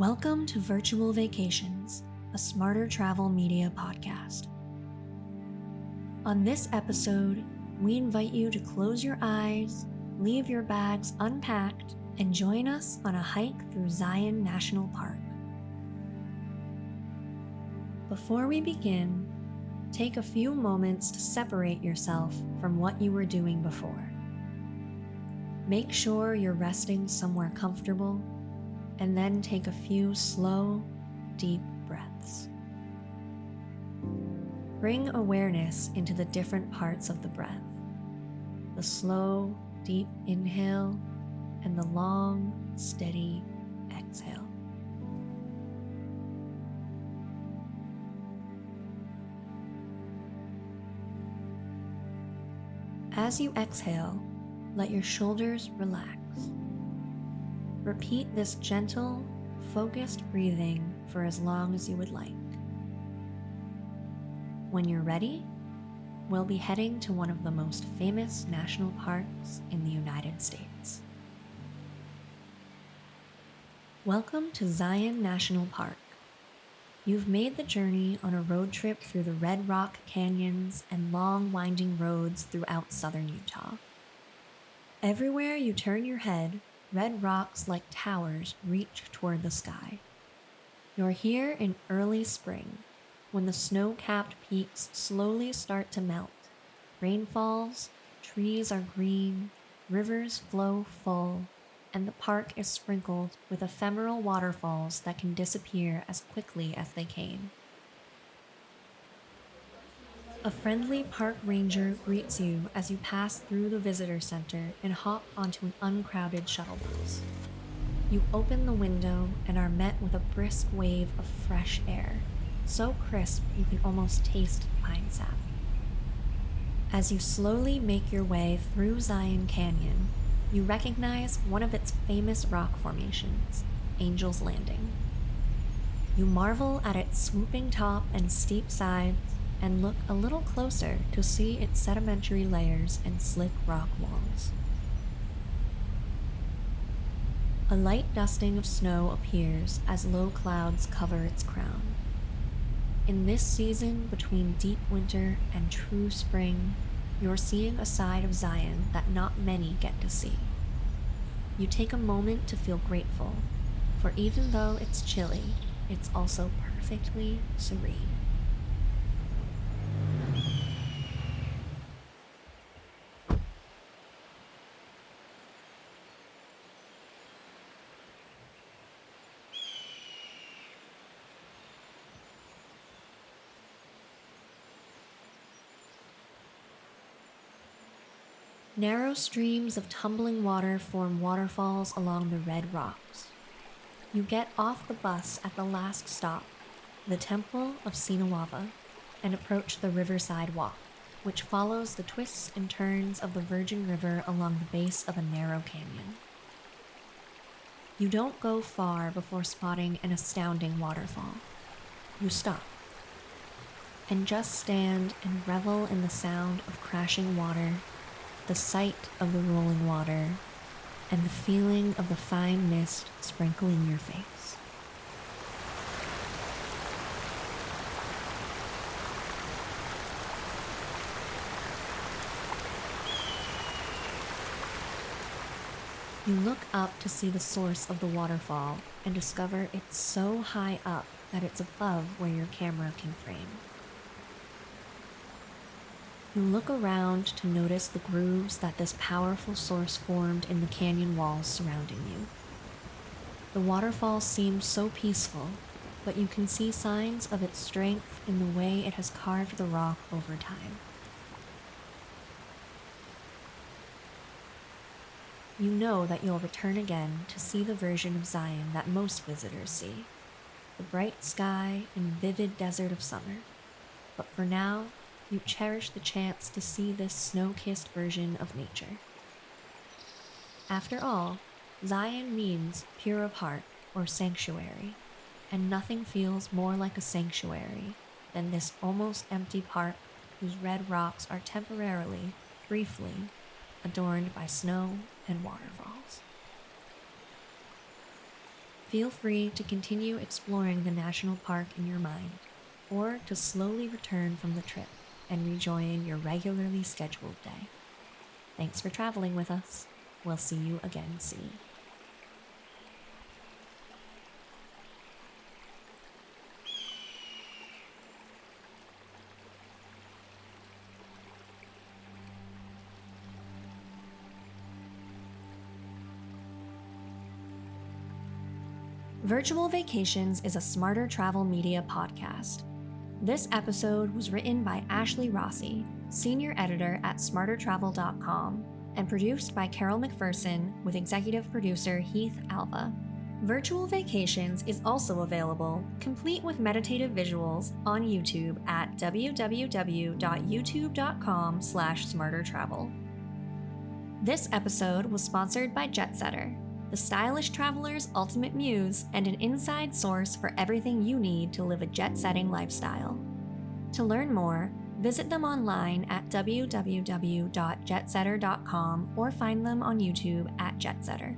Welcome to Virtual Vacations, a smarter travel media podcast. On this episode, we invite you to close your eyes, leave your bags unpacked, and join us on a hike through Zion National Park. Before we begin, take a few moments to separate yourself from what you were doing before. Make sure you're resting somewhere comfortable, and then take a few slow, deep breaths. Bring awareness into the different parts of the breath the slow, deep inhale and the long, steady exhale. As you exhale, let your shoulders relax. Repeat this gentle, focused breathing for as long as you would like. When you're ready, we'll be heading to one of the most famous national parks in the United States. Welcome to Zion National Park. You've made the journey on a road trip through the Red Rock canyons and long winding roads throughout southern Utah. Everywhere you turn your head, red rocks like towers reach toward the sky. You're here in early spring, when the snow capped peaks slowly start to melt. Rain falls, trees are green, rivers flow full, and the park is sprinkled with ephemeral waterfalls that can disappear as quickly as they came. A friendly park ranger greets you as you pass through the visitor center and hop onto an uncrowded shuttle bus. You open the window and are met with a brisk wave of fresh air, so crisp you can almost taste pine sap. As you slowly make your way through Zion Canyon, you recognize one of its famous rock formations, Angel's Landing. You marvel at its swooping top and steep sides and look a little closer to see its sedimentary layers and slick rock walls. A light dusting of snow appears as low clouds cover its crown. In this season between deep winter and true spring, you're seeing a side of Zion that not many get to see. You take a moment to feel grateful, for even though it's chilly, it's also perfectly serene. Narrow streams of tumbling water form waterfalls along the red rocks. You get off the bus at the last stop, the Temple of Sinawava, and approach the Riverside Walk, which follows the twists and turns of the Virgin River along the base of a narrow canyon. You don't go far before spotting an astounding waterfall. You stop and just stand and revel in the sound of crashing water the sight of the rolling water, and the feeling of the fine mist sprinkling your face. You look up to see the source of the waterfall and discover it's so high up that it's above where your camera can frame. You look around to notice the grooves that this powerful source formed in the canyon walls surrounding you. The waterfall seems so peaceful, but you can see signs of its strength in the way it has carved the rock over time. You know that you'll return again to see the version of Zion that most visitors see the bright sky and vivid desert of summer. But for now, you cherish the chance to see this snow kissed version of nature. After all, Zion means pure of heart or sanctuary, and nothing feels more like a sanctuary than this almost empty park whose red rocks are temporarily, briefly, adorned by snow and waterfalls. Feel free to continue exploring the national park in your mind, or to slowly return from the trip and rejoin your regularly scheduled day. Thanks for traveling with us. We'll see you again soon. Virtual Vacations is a smarter travel media podcast. This episode was written by Ashley Rossi, senior editor at smartertravel.com, and produced by Carol McPherson with executive producer Heath Alva. Virtual Vacations is also available, complete with meditative visuals, on YouTube at www.youtube.com slash smartertravel. This episode was sponsored by Jetsetter, the stylish traveler's ultimate muse and an inside source for everything you need to live a jet-setting lifestyle. To learn more, visit them online at www.jetsetter.com or find them on YouTube at Jetsetter.